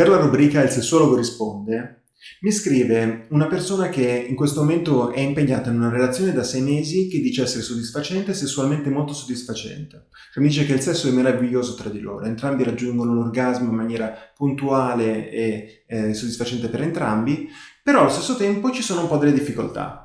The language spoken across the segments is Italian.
Per la rubrica Il sessuologo risponde, mi scrive una persona che in questo momento è impegnata in una relazione da sei mesi che dice essere soddisfacente e sessualmente molto soddisfacente. Cioè, mi dice che il sesso è meraviglioso tra di loro, entrambi raggiungono l'orgasmo in maniera puntuale e eh, soddisfacente per entrambi, però allo stesso tempo ci sono un po' delle difficoltà.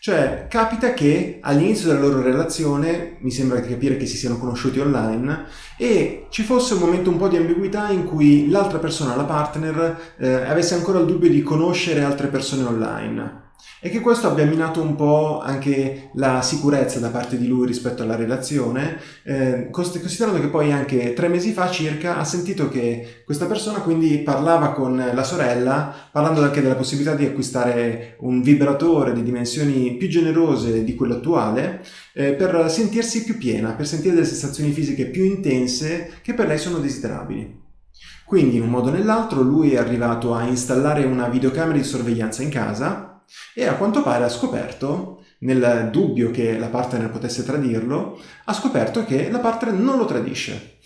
Cioè, capita che all'inizio della loro relazione, mi sembra di capire che si siano conosciuti online, e ci fosse un momento un po' di ambiguità in cui l'altra persona, la partner, eh, avesse ancora il dubbio di conoscere altre persone online e che questo abbia minato un po' anche la sicurezza da parte di lui rispetto alla relazione, eh, considerando che poi anche tre mesi fa circa ha sentito che questa persona quindi parlava con la sorella, parlando anche della possibilità di acquistare un vibratore di dimensioni più generose di quello attuale, eh, per sentirsi più piena, per sentire delle sensazioni fisiche più intense che per lei sono desiderabili. Quindi in un modo o nell'altro lui è arrivato a installare una videocamera di sorveglianza in casa e a quanto pare ha scoperto, nel dubbio che la partner potesse tradirlo, ha scoperto che la partner non lo tradisce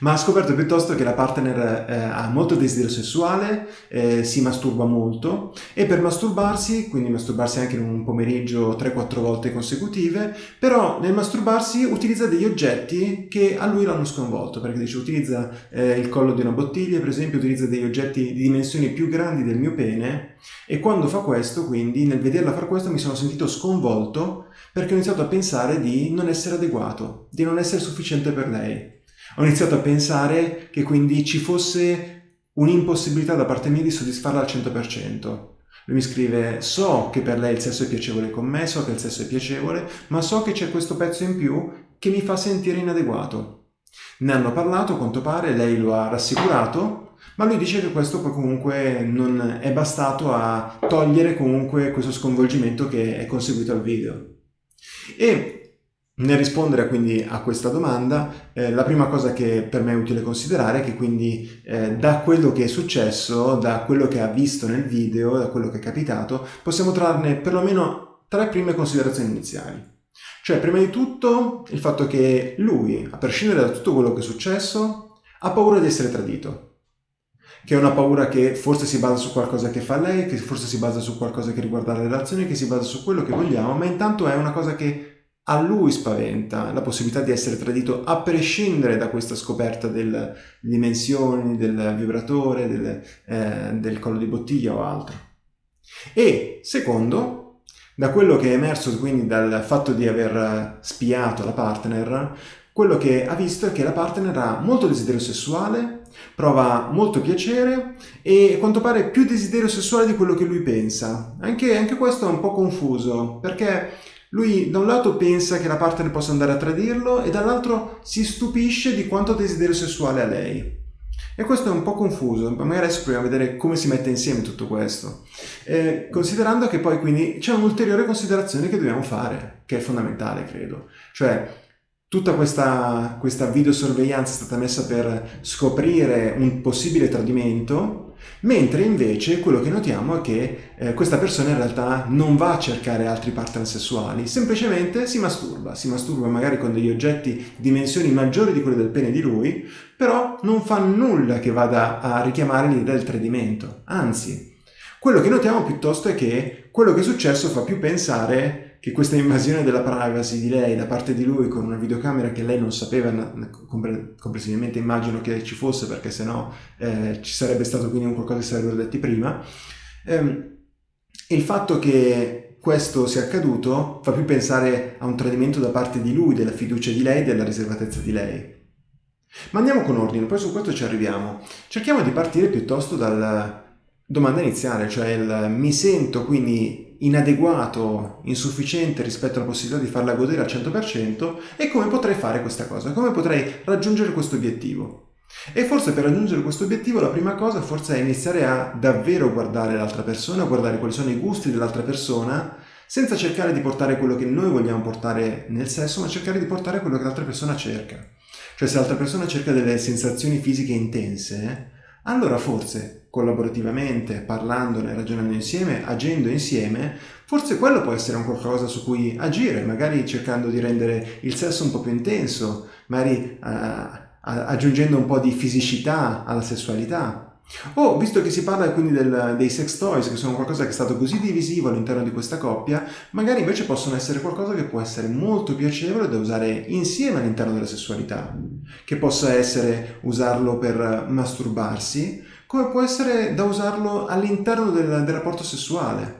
ma ha scoperto piuttosto che la partner eh, ha molto desiderio sessuale, eh, si masturba molto e per masturbarsi, quindi masturbarsi anche in un pomeriggio 3-4 volte consecutive, però nel masturbarsi utilizza degli oggetti che a lui l'hanno sconvolto, perché dice utilizza eh, il collo di una bottiglia, per esempio utilizza degli oggetti di dimensioni più grandi del mio pene e quando fa questo, quindi nel vederla fare questo mi sono sentito sconvolto perché ho iniziato a pensare di non essere adeguato, di non essere sufficiente per lei. Ho iniziato a pensare che quindi ci fosse un'impossibilità da parte mia di soddisfarla al 100%. Lui mi scrive, so che per lei il sesso è piacevole con me, so che il sesso è piacevole, ma so che c'è questo pezzo in più che mi fa sentire inadeguato. Ne hanno parlato, a quanto pare, lei lo ha rassicurato, ma lui dice che questo poi comunque non è bastato a togliere comunque questo sconvolgimento che è conseguito al video. E nel rispondere quindi a questa domanda, eh, la prima cosa che per me è utile considerare è che quindi eh, da quello che è successo, da quello che ha visto nel video, da quello che è capitato, possiamo trarne perlomeno tre prime considerazioni iniziali. Cioè, prima di tutto, il fatto che lui, a prescindere da tutto quello che è successo, ha paura di essere tradito. Che è una paura che forse si basa su qualcosa che fa lei, che forse si basa su qualcosa che riguarda la relazione, che si basa su quello che vogliamo, ma intanto è una cosa che a lui spaventa la possibilità di essere tradito a prescindere da questa scoperta delle dimensioni del vibratore, del, eh, del collo di bottiglia o altro. E secondo, da quello che è emerso quindi dal fatto di aver spiato la partner, quello che ha visto è che la partner ha molto desiderio sessuale, prova molto piacere e quanto pare più desiderio sessuale di quello che lui pensa. Anche, anche questo è un po' confuso, perché lui da un lato pensa che la partner possa andare a tradirlo e dall'altro si stupisce di quanto desiderio sessuale ha lei. E questo è un po' confuso, magari adesso proviamo a vedere come si mette insieme tutto questo. Eh, considerando che poi quindi c'è un'ulteriore considerazione che dobbiamo fare, che è fondamentale credo. Cioè, tutta questa, questa videosorveglianza è stata messa per scoprire un possibile tradimento Mentre invece quello che notiamo è che eh, questa persona in realtà non va a cercare altri partner sessuali, semplicemente si masturba, si masturba magari con degli oggetti di dimensioni maggiori di quelle del pene di lui, però non fa nulla che vada a richiamare l'idea del tradimento, anzi, quello che notiamo piuttosto è che quello che è successo fa più pensare che questa invasione della privacy di lei da parte di lui con una videocamera che lei non sapeva, comprensibilmente immagino che ci fosse perché sennò eh, ci sarebbe stato quindi un qualcosa che sarebbero detti prima, ehm, il fatto che questo sia accaduto fa più pensare a un tradimento da parte di lui, della fiducia di lei, della riservatezza di lei. Ma andiamo con ordine, poi su questo ci arriviamo. Cerchiamo di partire piuttosto dalla domanda iniziale, cioè il mi sento quindi inadeguato, insufficiente rispetto alla possibilità di farla godere al 100% e come potrei fare questa cosa, come potrei raggiungere questo obiettivo. E forse per raggiungere questo obiettivo la prima cosa forse è iniziare a davvero guardare l'altra persona, guardare quali sono i gusti dell'altra persona, senza cercare di portare quello che noi vogliamo portare nel sesso, ma cercare di portare quello che l'altra persona cerca. Cioè se l'altra persona cerca delle sensazioni fisiche intense, allora forse collaborativamente, parlandone, ragionando insieme, agendo insieme, forse quello può essere un qualcosa su cui agire, magari cercando di rendere il sesso un po' più intenso, magari uh, aggiungendo un po' di fisicità alla sessualità. O, visto che si parla quindi del, dei sex toys, che sono qualcosa che è stato così divisivo all'interno di questa coppia, magari invece possono essere qualcosa che può essere molto piacevole da usare insieme all'interno della sessualità, che possa essere usarlo per masturbarsi, come può essere da usarlo all'interno del, del rapporto sessuale.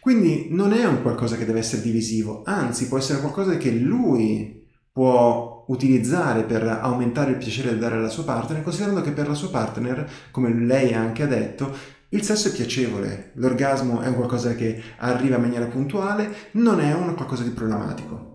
Quindi non è un qualcosa che deve essere divisivo, anzi può essere qualcosa che lui può utilizzare per aumentare il piacere da dare alla sua partner, considerando che per la sua partner, come lei anche ha detto, il sesso è piacevole, l'orgasmo è un qualcosa che arriva in maniera puntuale, non è un qualcosa di problematico.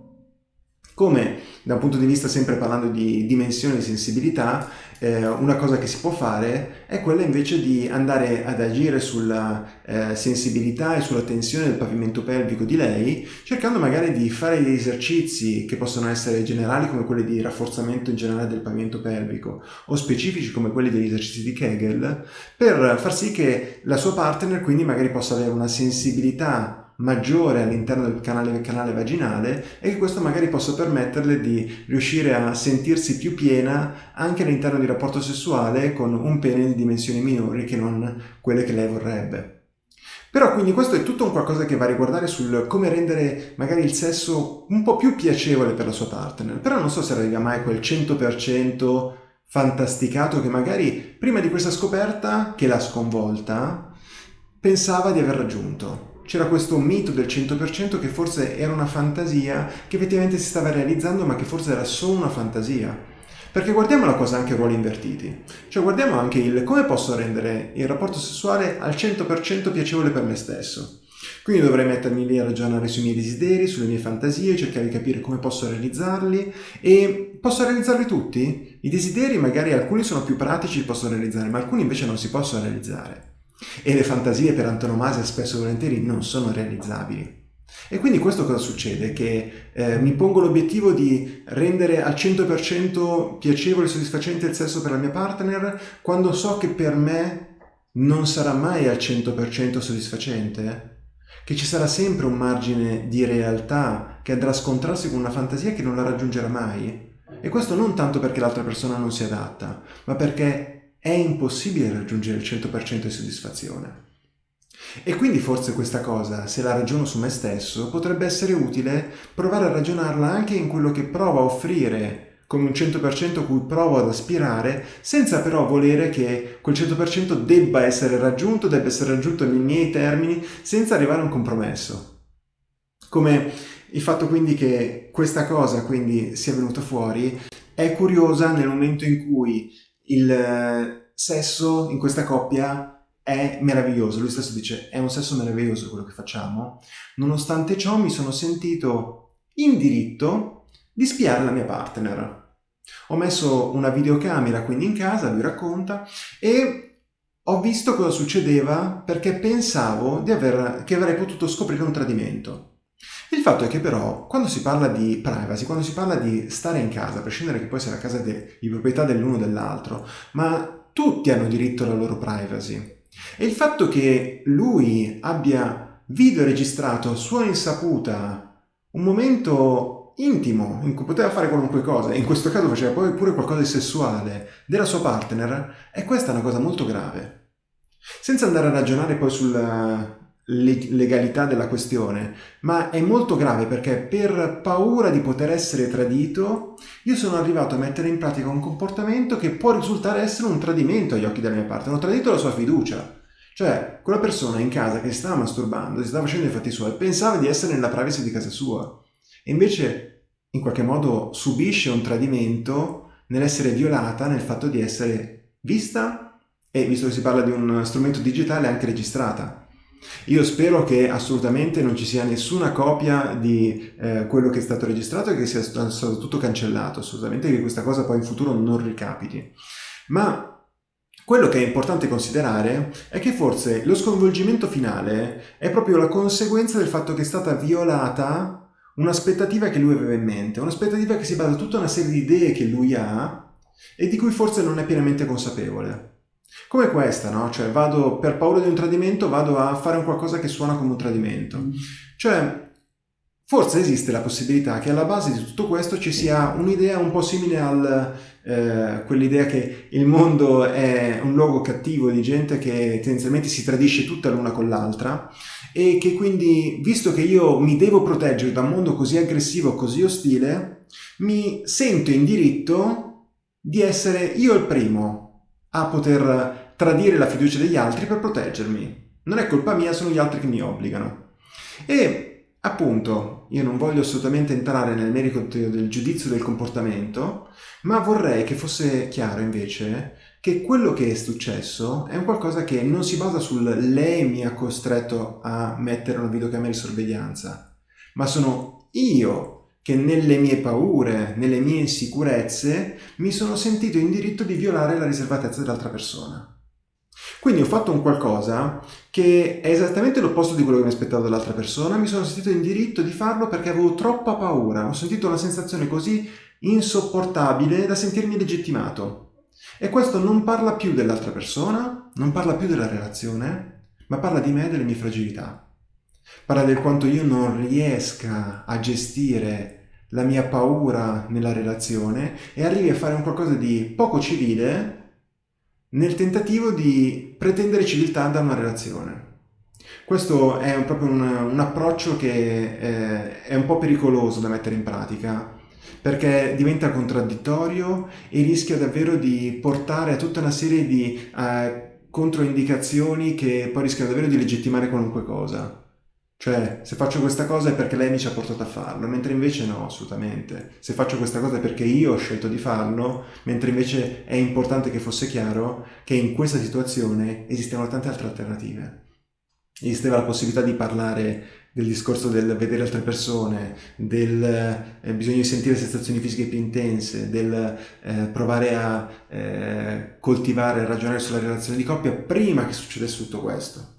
Come da un punto di vista sempre parlando di dimensione di sensibilità, eh, una cosa che si può fare è quella invece di andare ad agire sulla eh, sensibilità e sulla tensione del pavimento pelvico di lei, cercando magari di fare degli esercizi che possono essere generali come quelli di rafforzamento in generale del pavimento pelvico o specifici come quelli degli esercizi di Kegel, per far sì che la sua partner quindi magari possa avere una sensibilità maggiore all'interno del canale, canale vaginale e che questo magari possa permetterle di riuscire a sentirsi più piena anche all'interno di rapporto sessuale con un pene di dimensioni minori che non quelle che lei vorrebbe. Però quindi questo è tutto un qualcosa che va a riguardare sul come rendere magari il sesso un po' più piacevole per la sua partner. Però non so se arriva mai quel 100% fantasticato che magari prima di questa scoperta che l'ha sconvolta pensava di aver raggiunto c'era questo mito del 100% che forse era una fantasia che effettivamente si stava realizzando ma che forse era solo una fantasia. Perché guardiamo la cosa anche a ruoli invertiti, cioè guardiamo anche il come posso rendere il rapporto sessuale al 100% piacevole per me stesso. Quindi dovrei mettermi lì a ragionare sui miei desideri, sulle mie fantasie, cercare di capire come posso realizzarli e posso realizzarli tutti? I desideri magari alcuni sono più pratici, li posso realizzare, ma alcuni invece non si possono realizzare. E le fantasie per antonomasia spesso e volentieri non sono realizzabili. E quindi questo cosa succede? Che eh, mi pongo l'obiettivo di rendere al 100% piacevole e soddisfacente il sesso per la mia partner quando so che per me non sarà mai al 100% soddisfacente? Che ci sarà sempre un margine di realtà che andrà a scontrarsi con una fantasia che non la raggiungerà mai? E questo non tanto perché l'altra persona non si adatta, ma perché è impossibile raggiungere il 100% di soddisfazione. E quindi forse questa cosa, se la ragiono su me stesso, potrebbe essere utile provare a ragionarla anche in quello che provo a offrire come un 100% a cui provo ad aspirare, senza però volere che quel 100% debba essere raggiunto, debba essere raggiunto nei miei termini, senza arrivare a un compromesso. Come il fatto quindi che questa cosa quindi sia venuta fuori è curiosa nel momento in cui il eh, sesso in questa coppia è meraviglioso, lui stesso dice è un sesso meraviglioso quello che facciamo, nonostante ciò mi sono sentito in diritto di spiare la mia partner. Ho messo una videocamera quindi in casa, lui racconta, e ho visto cosa succedeva perché pensavo aver, che avrei potuto scoprire un tradimento. Il fatto è che però quando si parla di privacy, quando si parla di stare in casa, a prescindere che poi sia la casa de, di proprietà dell'uno o dell'altro, ma tutti hanno diritto alla loro privacy. E il fatto che lui abbia videoregistrato a sua insaputa un momento intimo in cui poteva fare qualunque cosa, in questo caso faceva poi pure qualcosa di sessuale, della sua partner, e questa è una cosa molto grave. Senza andare a ragionare poi sul legalità della questione, ma è molto grave perché per paura di poter essere tradito io sono arrivato a mettere in pratica un comportamento che può risultare essere un tradimento agli occhi della mia parte, ho tradito la sua fiducia. Cioè, quella persona in casa che stava masturbando, si stava facendo i fatti suoi, pensava di essere nella privacy di casa sua. E invece, in qualche modo, subisce un tradimento nell'essere violata, nel fatto di essere vista e, visto che si parla di un strumento digitale, anche registrata. Io spero che assolutamente non ci sia nessuna copia di eh, quello che è stato registrato e che sia stato tutto cancellato, assolutamente che questa cosa poi in futuro non ricapiti. Ma quello che è importante considerare è che forse lo sconvolgimento finale è proprio la conseguenza del fatto che è stata violata un'aspettativa che lui aveva in mente, un'aspettativa che si basa su tutta una serie di idee che lui ha e di cui forse non è pienamente consapevole. Come questa, no? Cioè vado, per paura di un tradimento, vado a fare un qualcosa che suona come un tradimento. Mm. Cioè, forse esiste la possibilità che alla base di tutto questo ci sia un'idea un po' simile a eh, quell'idea che il mondo è un luogo cattivo di gente che tendenzialmente si tradisce tutta l'una con l'altra e che quindi, visto che io mi devo proteggere da un mondo così aggressivo, così ostile, mi sento in diritto di essere io il primo a poter tradire la fiducia degli altri per proteggermi. Non è colpa mia, sono gli altri che mi obbligano. E Appunto, io non voglio assolutamente entrare nel merito del giudizio del comportamento, ma vorrei che fosse chiaro invece che quello che è successo è un qualcosa che non si basa sul lei mi ha costretto a mettere una videocamera di sorveglianza, ma sono io che nelle mie paure, nelle mie insicurezze, mi sono sentito in diritto di violare la riservatezza dell'altra persona. Quindi ho fatto un qualcosa che è esattamente l'opposto di quello che mi aspettavo dall'altra persona, mi sono sentito in diritto di farlo perché avevo troppa paura, ho sentito una sensazione così insopportabile da sentirmi legittimato. E questo non parla più dell'altra persona, non parla più della relazione, ma parla di me e delle mie fragilità. Parla del quanto io non riesca a gestire la mia paura nella relazione e arrivi a fare un qualcosa di poco civile nel tentativo di pretendere civiltà da una relazione. Questo è proprio un, un approccio che eh, è un po' pericoloso da mettere in pratica perché diventa contraddittorio e rischia davvero di portare a tutta una serie di eh, controindicazioni che poi rischiano davvero di legittimare qualunque cosa. Cioè, se faccio questa cosa è perché lei mi ci ha portato a farlo, mentre invece no, assolutamente. Se faccio questa cosa è perché io ho scelto di farlo, mentre invece è importante che fosse chiaro che in questa situazione esistevano tante altre alternative. Esisteva la possibilità di parlare del discorso del vedere altre persone, del eh, bisogno di sentire sensazioni fisiche più intense, del eh, provare a eh, coltivare, a ragionare sulla relazione di coppia prima che succedesse tutto questo.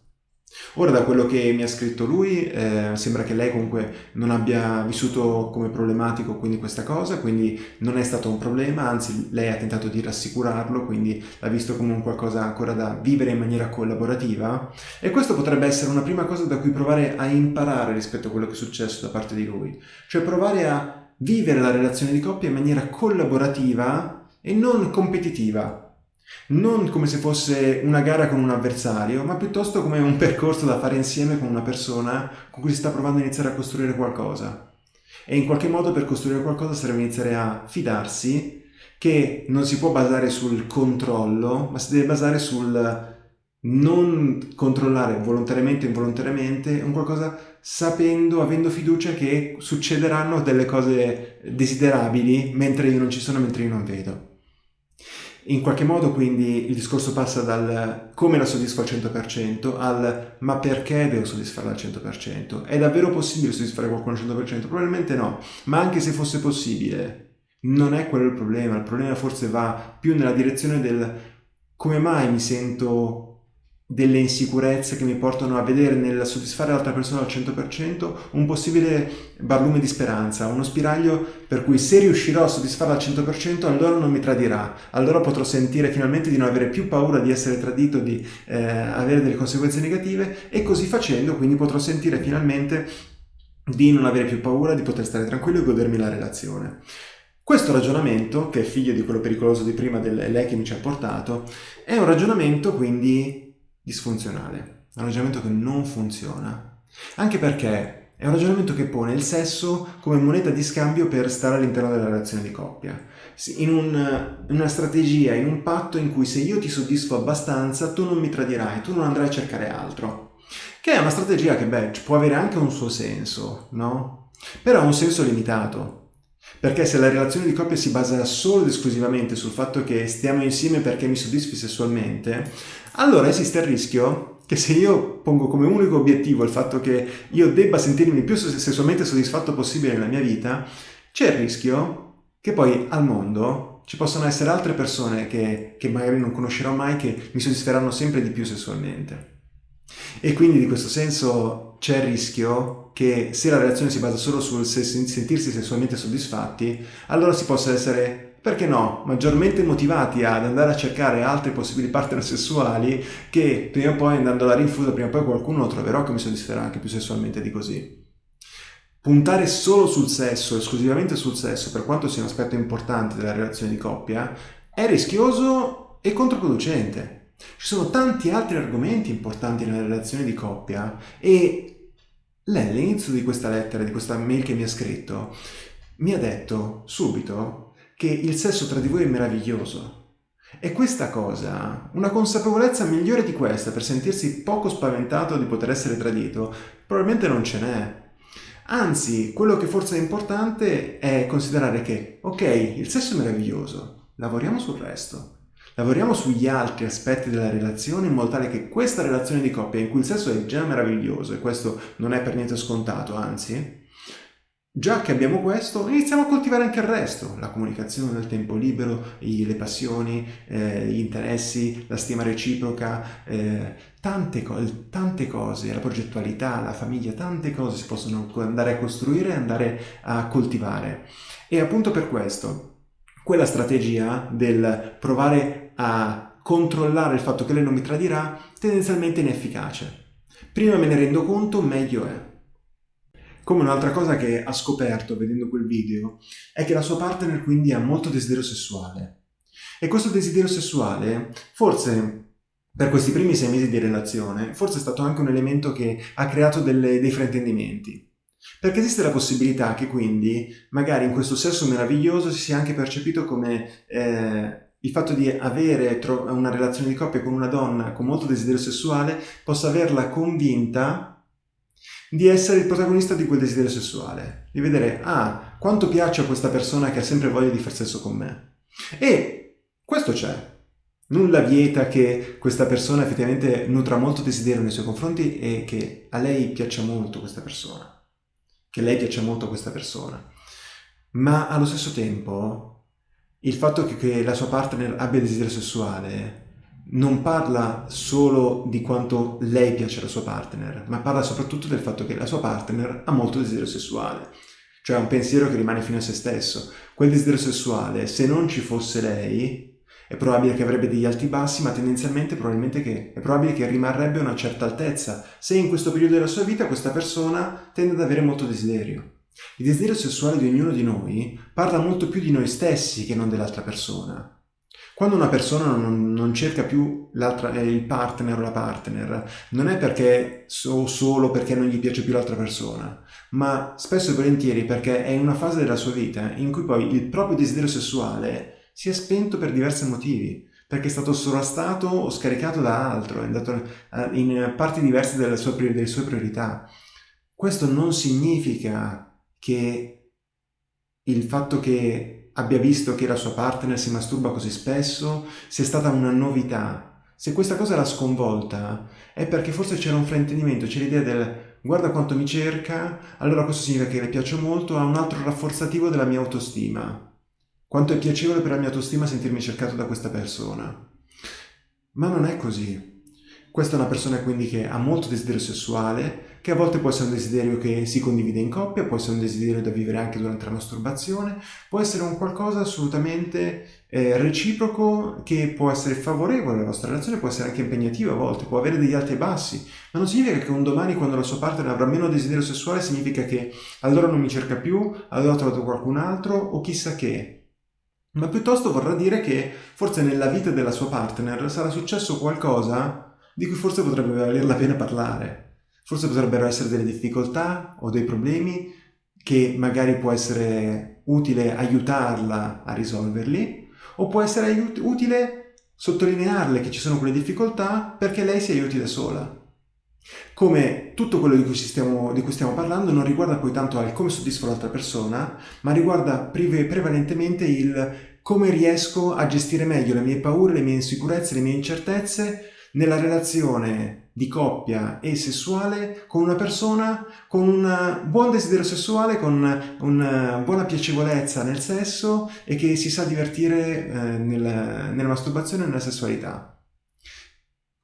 Ora da quello che mi ha scritto lui eh, sembra che lei comunque non abbia vissuto come problematico quindi questa cosa, quindi non è stato un problema, anzi lei ha tentato di rassicurarlo, quindi l'ha visto come un qualcosa ancora da vivere in maniera collaborativa. E questo potrebbe essere una prima cosa da cui provare a imparare rispetto a quello che è successo da parte di lui, cioè provare a vivere la relazione di coppia in maniera collaborativa e non competitiva non come se fosse una gara con un avversario, ma piuttosto come un percorso da fare insieme con una persona con cui si sta provando a iniziare a costruire qualcosa. E in qualche modo per costruire qualcosa serve iniziare a fidarsi che non si può basare sul controllo, ma si deve basare sul non controllare volontariamente o involontariamente un qualcosa sapendo, avendo fiducia che succederanno delle cose desiderabili mentre io non ci sono, mentre io non vedo. In qualche modo quindi il discorso passa dal come la soddisfo al 100% al ma perché devo soddisfarla al 100%? È davvero possibile soddisfare qualcuno al 100%? Probabilmente no, ma anche se fosse possibile non è quello il problema, il problema forse va più nella direzione del come mai mi sento delle insicurezze che mi portano a vedere nel soddisfare l'altra persona al 100% un possibile barlume di speranza, uno spiraglio per cui se riuscirò a soddisfarla al 100% allora non mi tradirà, allora potrò sentire finalmente di non avere più paura di essere tradito, di eh, avere delle conseguenze negative e così facendo quindi potrò sentire finalmente di non avere più paura, di poter stare tranquillo e godermi la relazione. Questo ragionamento, che è figlio di quello pericoloso di prima del che mi ci ha portato, è un ragionamento quindi disfunzionale, è un ragionamento che non funziona, anche perché è un ragionamento che pone il sesso come moneta di scambio per stare all'interno della relazione di coppia, in, un, una strategia, in un patto in cui se io ti soddisfo abbastanza tu non mi tradirai, tu non andrai a cercare altro. Che è una strategia che, beh, può avere anche un suo senso, no? Però ha un senso limitato. Perché se la relazione di coppia si basa solo ed esclusivamente sul fatto che stiamo insieme perché mi soddisfi sessualmente, allora esiste il rischio che se io pongo come unico obiettivo il fatto che io debba sentirmi il più sessualmente soddisfatto possibile nella mia vita, c'è il rischio che poi al mondo ci possono essere altre persone che, che magari non conoscerò mai che mi soddisferanno sempre di più sessualmente. E quindi di questo senso c'è il rischio che se la relazione si basa solo sul sentirsi sessualmente soddisfatti, allora si possa essere perché no, maggiormente motivati ad andare a cercare altri possibili partner sessuali che prima o poi andando alla rinfusa, prima o poi qualcuno lo troverò che mi soddisferà anche più sessualmente di così. puntare solo sul sesso, esclusivamente sul sesso, per quanto sia un aspetto importante della relazione di coppia, è rischioso e controproducente. Ci sono tanti altri argomenti importanti nella relazione di coppia e lei all'inizio di questa lettera, di questa mail che mi ha scritto, mi ha detto subito che il sesso tra di voi è meraviglioso. E questa cosa, una consapevolezza migliore di questa per sentirsi poco spaventato di poter essere tradito, probabilmente non ce n'è. Anzi, quello che forse è importante è considerare che, ok, il sesso è meraviglioso, lavoriamo sul resto. Lavoriamo sugli altri aspetti della relazione in modo tale che questa relazione di coppia in cui il sesso è già meraviglioso, e questo non è per niente scontato, anzi, Già che abbiamo questo, iniziamo a coltivare anche il resto, la comunicazione, il tempo libero, le passioni, eh, gli interessi, la stima reciproca, eh, tante, co tante, cose, la progettualità, la famiglia, tante cose si possono andare a costruire e andare a coltivare. E appunto per questo, quella strategia del provare a controllare il fatto che lei non mi tradirà, tendenzialmente inefficace. Prima me ne rendo conto, meglio è. Come un'altra cosa che ha scoperto vedendo quel video è che la sua partner quindi ha molto desiderio sessuale. E questo desiderio sessuale, forse per questi primi sei mesi di relazione, forse è stato anche un elemento che ha creato delle, dei fraintendimenti. Perché esiste la possibilità che quindi, magari in questo sesso meraviglioso, si sia anche percepito come eh, il fatto di avere una relazione di coppia con una donna con molto desiderio sessuale possa averla convinta di essere il protagonista di quel desiderio sessuale, di vedere, ah, quanto piace a questa persona che ha sempre voglia di far sesso con me. E questo c'è. Nulla vieta che questa persona effettivamente nutra molto desiderio nei suoi confronti e che a lei piaccia molto questa persona. Che lei piaccia molto questa persona. Ma allo stesso tempo, il fatto che, che la sua partner abbia desiderio sessuale non parla solo di quanto lei piace alla sua partner, ma parla soprattutto del fatto che la sua partner ha molto desiderio sessuale, cioè un pensiero che rimane fino a se stesso. Quel desiderio sessuale, se non ci fosse lei, è probabile che avrebbe degli alti bassi, ma tendenzialmente che è probabile che rimarrebbe a una certa altezza, se in questo periodo della sua vita questa persona tende ad avere molto desiderio. Il desiderio sessuale di ognuno di noi parla molto più di noi stessi che non dell'altra persona. Quando una persona non, non cerca più eh, il partner o la partner, non è perché o solo perché non gli piace più l'altra persona, ma spesso e volentieri perché è in una fase della sua vita in cui poi il proprio desiderio sessuale si è spento per diversi motivi, perché è stato sovrastato o scaricato da altro, è andato eh, in parti diverse sue, delle sue priorità. Questo non significa che il fatto che abbia visto che la sua partner si masturba così spesso, sia stata una novità. Se questa cosa l'ha sconvolta è perché forse c'era un fraintendimento, c'è l'idea del guarda quanto mi cerca, allora questo significa che le piaccio molto, ha un altro rafforzativo della mia autostima. Quanto è piacevole per la mia autostima sentirmi cercato da questa persona. Ma non è così. Questa è una persona quindi che ha molto desiderio sessuale, che a volte può essere un desiderio che si condivide in coppia, può essere un desiderio da vivere anche durante la masturbazione, può essere un qualcosa assolutamente eh, reciproco che può essere favorevole alla vostra relazione, può essere anche impegnativo a volte, può avere degli alti e bassi, ma non significa che un domani quando la sua partner avrà meno desiderio sessuale significa che allora non mi cerca più, allora ho trovato qualcun altro o chissà che ma piuttosto vorrà dire che forse nella vita della sua partner sarà successo qualcosa di cui forse potrebbe valer la pena parlare. Forse potrebbero essere delle difficoltà o dei problemi che magari può essere utile aiutarla a risolverli o può essere utile sottolinearle che ci sono quelle difficoltà perché lei si aiuti da sola. Come tutto quello di cui, stiamo, di cui stiamo parlando non riguarda poi tanto il come soddisfo l'altra persona, ma riguarda prevalentemente il come riesco a gestire meglio le mie paure, le mie insicurezze, le mie incertezze nella relazione di coppia e sessuale con una persona con un buon desiderio sessuale, con una buona piacevolezza nel sesso e che si sa divertire eh, nel, nella masturbazione e nella sessualità.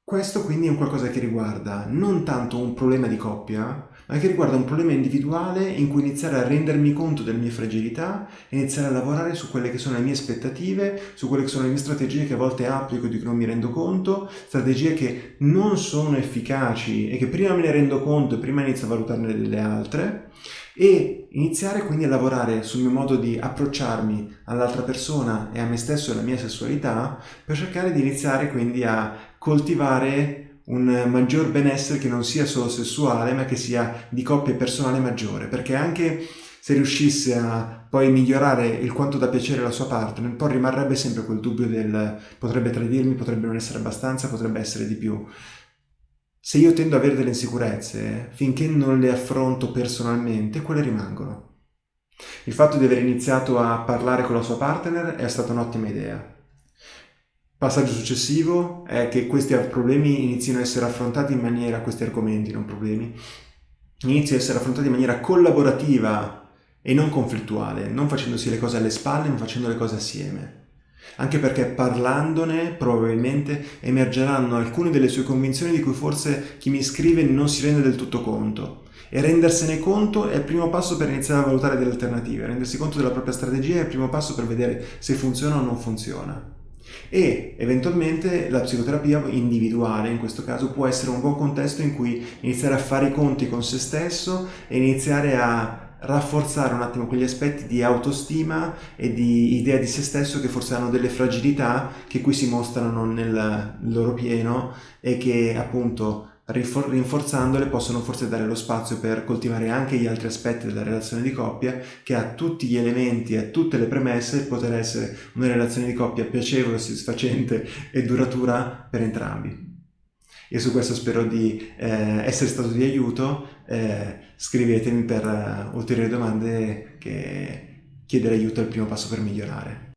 Questo quindi è un qualcosa che riguarda non tanto un problema di coppia, ma che riguarda un problema individuale in cui iniziare a rendermi conto delle mie fragilità e iniziare a lavorare su quelle che sono le mie aspettative, su quelle che sono le mie strategie che a volte applico di cui non mi rendo conto, strategie che non sono efficaci e che prima me ne rendo conto e prima inizio a valutarne delle altre e iniziare quindi a lavorare sul mio modo di approcciarmi all'altra persona e a me stesso e alla mia sessualità per cercare di iniziare quindi a coltivare un maggior benessere che non sia solo sessuale ma che sia di coppia personale maggiore perché anche se riuscisse a poi migliorare il quanto da piacere alla sua partner poi rimarrebbe sempre quel dubbio del potrebbe tradirmi, potrebbe non essere abbastanza, potrebbe essere di più se io tendo ad avere delle insicurezze, finché non le affronto personalmente, quelle rimangono. Il fatto di aver iniziato a parlare con la sua partner è stata un'ottima idea. Passaggio successivo è che questi problemi inizino a essere affrontati in maniera, questi argomenti, non problemi, iniziano a essere affrontati in maniera collaborativa e non conflittuale, non facendosi le cose alle spalle, ma facendo le cose assieme anche perché parlandone probabilmente emergeranno alcune delle sue convinzioni di cui forse chi mi scrive non si rende del tutto conto. E rendersene conto è il primo passo per iniziare a valutare delle alternative, rendersi conto della propria strategia è il primo passo per vedere se funziona o non funziona. E eventualmente la psicoterapia individuale in questo caso può essere un buon contesto in cui iniziare a fare i conti con se stesso e iniziare a rafforzare un attimo quegli aspetti di autostima e di idea di se stesso che forse hanno delle fragilità che qui si mostrano nel loro pieno e che appunto rinforzandole possono forse dare lo spazio per coltivare anche gli altri aspetti della relazione di coppia che ha tutti gli elementi e tutte le premesse per poter essere una relazione di coppia piacevole, soddisfacente e duratura per entrambi. Io su questo spero di eh, essere stato di aiuto, eh, scrivetemi per uh, ulteriori domande che chiedere aiuto è il primo passo per migliorare.